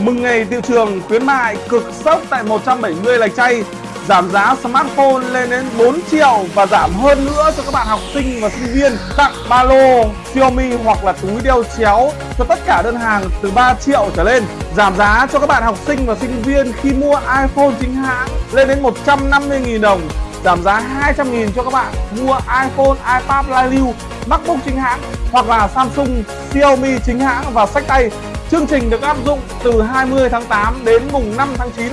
Mừng ngày thị trường khuyến mại cực sốc tại 170 lạch chay. Giảm giá smartphone lên đến 4 triệu và giảm hơn nữa cho các bạn học sinh và sinh viên. Tặng ba lô Xiaomi hoặc là túi đeo chéo cho tất cả đơn hàng từ 3 triệu trở lên. Giảm giá cho các bạn học sinh và sinh viên khi mua iPhone chính hãng lên đến 150.000 đồng. Giảm giá 200.000 cho các bạn mua iPhone, iPad Lai Lưu, MacBook chính hãng hoặc là Samsung, Xiaomi chính hãng và sách tay. Chương trình được áp dụng từ 20 tháng 8 đến mùng 5 tháng 9